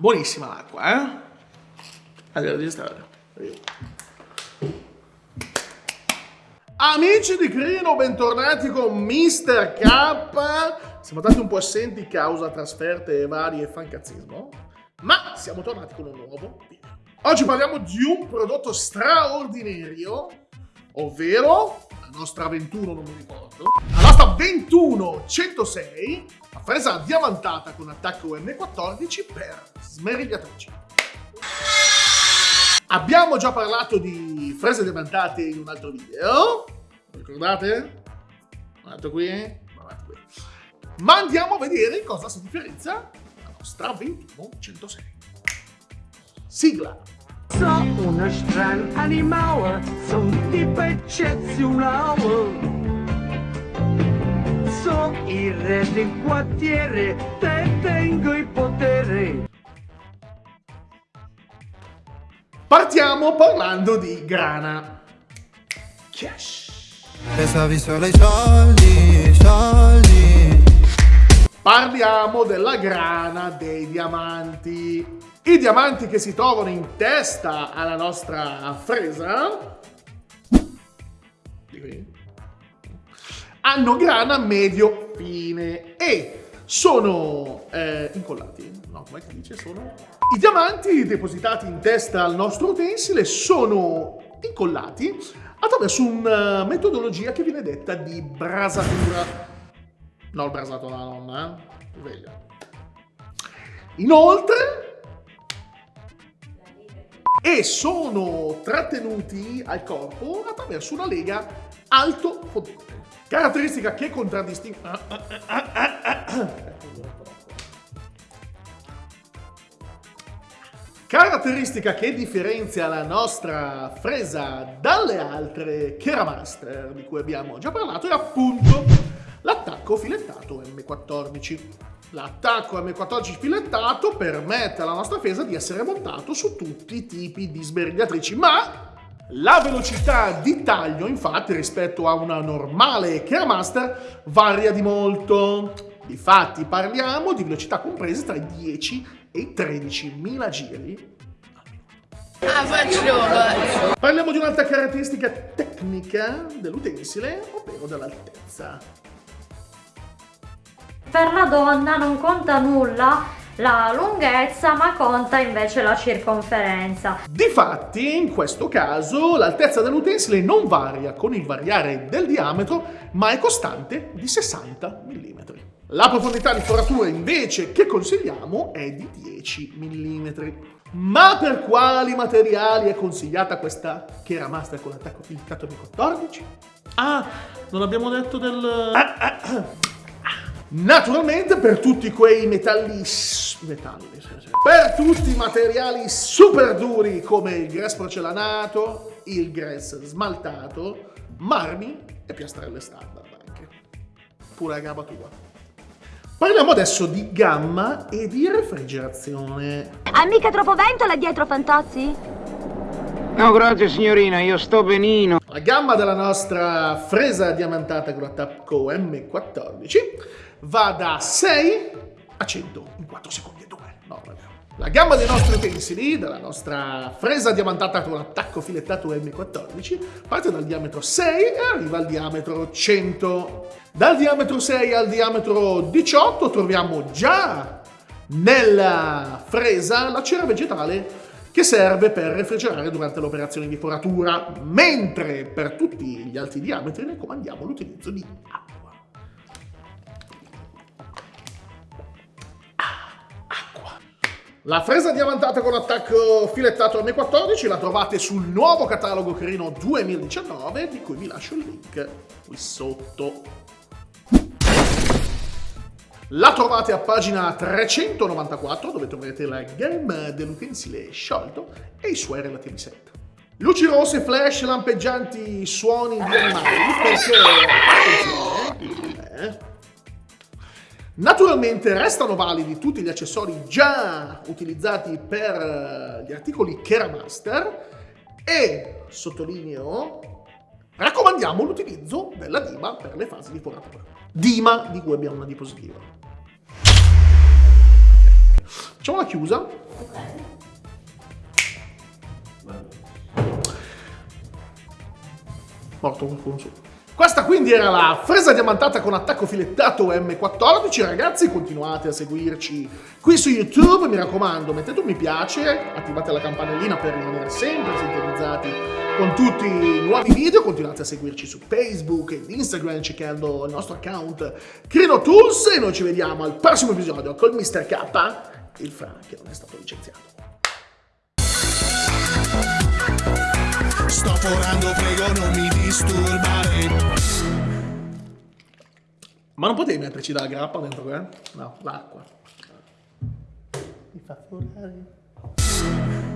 Buonissima l'acqua, eh? Allora, registrare. Amici di Crino, bentornati con Mr. K. Siamo stati un po' assenti causa trasferte varie e fancazzismo, ma siamo tornati con un nuovo video. Oggi parliamo di un prodotto straordinario, ovvero la nostra 21, non mi ricordo, la nostra 21 106, la fresa diamantata con attacco M14 per smerigliatrici. Abbiamo già parlato di frese diamantate in un altro video, ricordate? Guardate qui, guardate qui. Ma andiamo a vedere cosa si differenzia la nostra 21 106. Sigla! So uno strano animale, son tipo eccezionale. Il re del quartiere, te tengo il potere. Partiamo parlando di grana. Cash. Pensavi solo ai soldi, soldi Parliamo della grana dei diamanti. I diamanti che si trovano in testa alla nostra fresa di qui, hanno grana medio fine e sono eh, incollati. No, come si dice? Sono... I diamanti depositati in testa al nostro utensile sono incollati attraverso una metodologia che viene detta di brasatura. No, il brasato della nonna, eh? Sveglia. Inoltre, e sono trattenuti al corpo attraverso una lega alto fondente. Caratteristica che contraddistingue... Caratteristica che differenzia la nostra fresa dalle altre Keramaster di cui abbiamo già parlato è appunto l'attacco filettato M14. L'attacco M14 filettato permette alla nostra fresa di essere montato su tutti i tipi di sberigliatrici, ma la velocità di taglio infatti rispetto a una normale Keramaster varia di molto. Difatti parliamo di velocità comprese tra i 10 e i 13.000 giri Ah! Parliamo di un'altra caratteristica tecnica dell'utensile, ovvero dell'altezza. Per la donna non conta nulla la lunghezza, ma conta invece la circonferenza. Difatti, in questo caso, l'altezza dell'utensile non varia con il variare del diametro, ma è costante di 60 mm. La profondità di foratura invece che consigliamo è di 10 mm. Ma per quali materiali è consigliata questa Keramaster con attacco filtrato di 14? Ah, non abbiamo detto del... Ah, ah, ah. Naturalmente per tutti quei metalli... metalli. Per tutti i materiali super duri come il grass porcellanato, il grass smaltato, marmi e piastrelle standard anche. Pure a gamba tua. Parliamo adesso di gamma e di refrigerazione. Ha mica troppo vento là dietro, Fantozzi? No, grazie signorina, io sto benino. La gamma della nostra fresa diamantata con attacco M14 va da 6 a 100 in 4 secondi e 2. No, vero. La gamma dei nostri utensili, della nostra fresa diamantata con attacco filettato M14, parte dal diametro 6 e arriva al diametro 100. Dal diametro 6 al diametro 18 troviamo già nella fresa la cera vegetale che serve per refrigerare durante l'operazione di foratura, mentre per tutti gli altri diametri raccomandiamo l'utilizzo di acqua. La fresa diamantata con attacco filettato M14 la trovate sul nuovo catalogo Crino 2019 di cui vi lascio il link qui sotto. La trovate a pagina 394 dove troverete la gamma dell'utensile sciolto e i suoi relativi set. Luci rosse, flash, lampeggianti, suoni di animali perché... Eh, Naturalmente restano validi tutti gli accessori già utilizzati per eh, gli articoli Keramaster e, sottolineo, raccomandiamo l'utilizzo della Dima per le fasi di foratura. Dima di cui abbiamo una diapositiva. Facciamo la chiusa. Morto qualcuno su. Questa quindi era la fresa diamantata con attacco filettato M14. Ragazzi, continuate a seguirci qui su YouTube. Mi raccomando, mettete un mi piace, attivate la campanellina per rimanere sempre sintonizzati con tutti i nuovi video. Continuate a seguirci su Facebook ed Instagram cercando il nostro account Crino Tools. E noi ci vediamo al prossimo episodio con Mr. K, il Fra che non è stato licenziato. Sto forando, prego non mi disturbare Ma non potevi metterci la grappa dentro, eh? No, l'acqua. Mi fa forare.